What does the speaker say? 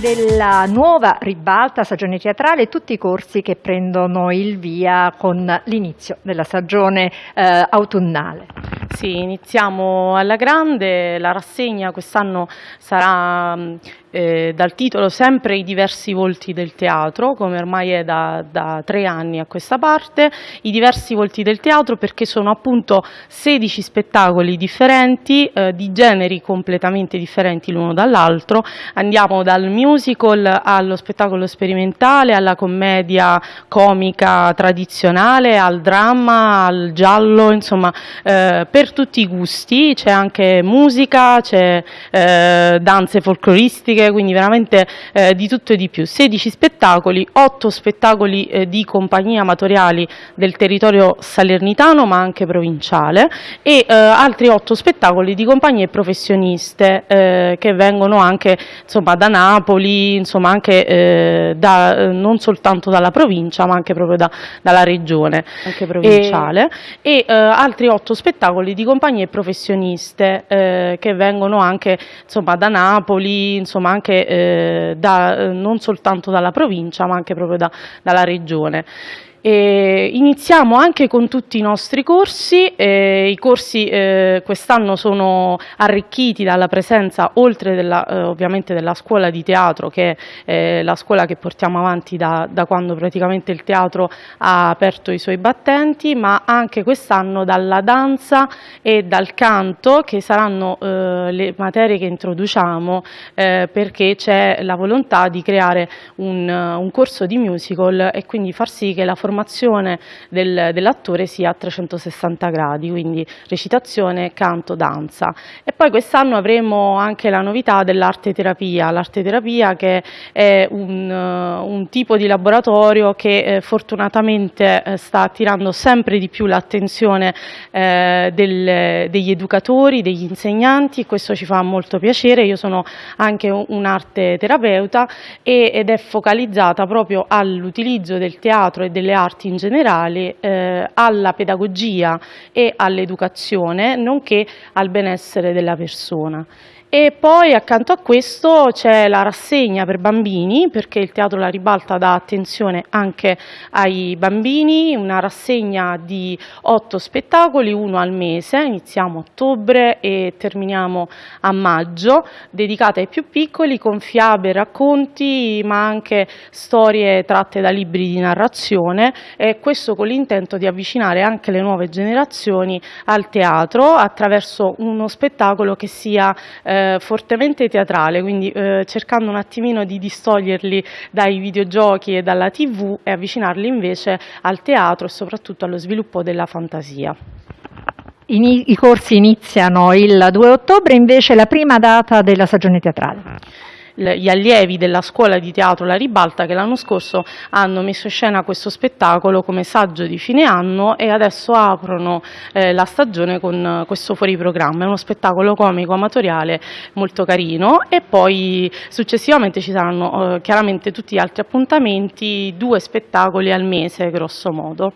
Della nuova ribalta, stagione teatrale e tutti i corsi che prendono il via con l'inizio della stagione eh, autunnale. Sì, iniziamo alla grande, la rassegna quest'anno sarà eh, dal titolo sempre i diversi volti del teatro, come ormai è da, da, tre anni a questa parte, i diversi volti del teatro perché sono appunto 16 spettacoli differenti, eh, di generi completamente differenti l'uno dall'altro, andiamo dal musical allo spettacolo sperimentale, alla commedia comica tradizionale, al dramma, al giallo, insomma eh, per tutti i gusti, c'è anche musica, c'è eh, danze folcloristiche, quindi veramente eh, di tutto e di più. 16 spettacoli, 8 spettacoli eh, di compagnie amatoriali del territorio salernitano ma anche provinciale e eh, altri 8 spettacoli di compagnie professioniste eh, che vengono anche insomma, da Napoli, insomma, anche eh, da, eh, non soltanto dalla provincia ma anche proprio da, dalla regione anche provinciale e, e altri 8 spettacoli di compagnie professioniste che vengono anche insomma, da Napoli, insomma, anche eh, da, eh, non soltanto dalla provincia ma anche proprio da, dalla regione. E iniziamo anche con tutti i nostri corsi, eh, i corsi eh, quest'anno sono arricchiti dalla presenza, oltre della, eh, ovviamente della scuola di teatro, che è la scuola che portiamo avanti da, da, quando praticamente il teatro ha aperto i suoi battenti, ma anche quest'anno dalla danza e dal canto, che saranno eh, le materie che introduciamo, eh, perché c'è la volontà di creare un, un corso di musical e quindi far sì che la formazione formazione del, dell'attore sia a 360 gradi, quindi recitazione, canto, danza. E poi quest'anno avremo anche la novità dell'arte terapia, l'arte terapia che è un, un, tipo di laboratorio che eh, fortunatamente eh, sta attirando sempre di più l'attenzione eh, degli educatori, degli insegnanti questo ci fa molto piacere. Io sono anche un'arte terapeuta ed è focalizzata proprio all'utilizzo del teatro e delle arti in generale, eh, alla pedagogia e all'educazione, nonché al benessere della persona. E poi accanto a questo c'è la rassegna per bambini, perché il Teatro La Ribalta dà attenzione anche ai bambini, una rassegna di otto spettacoli, uno al mese, iniziamo a ottobre e terminiamo a maggio, dedicata ai più piccoli con fiabe, racconti, ma anche storie tratte da libri di narrazione e questo con l'intento di avvicinare anche le nuove generazioni al teatro attraverso uno spettacolo che sia eh, eh, fortemente teatrale, quindi eh, cercando un attimino di distoglierli dai videogiochi e dalla tv e avvicinarli invece al teatro e soprattutto allo sviluppo della fantasia. I, corsi iniziano il 2 ottobre, invece la prima data della stagione teatrale gli allievi della scuola di teatro La Ribalta che l'anno scorso hanno messo in scena questo spettacolo come saggio di fine anno e adesso aprono eh, la stagione con questo fuori programma. È uno spettacolo comico amatoriale molto carino e poi successivamente ci saranno eh, chiaramente tutti gli altri appuntamenti, due spettacoli al mese grosso modo.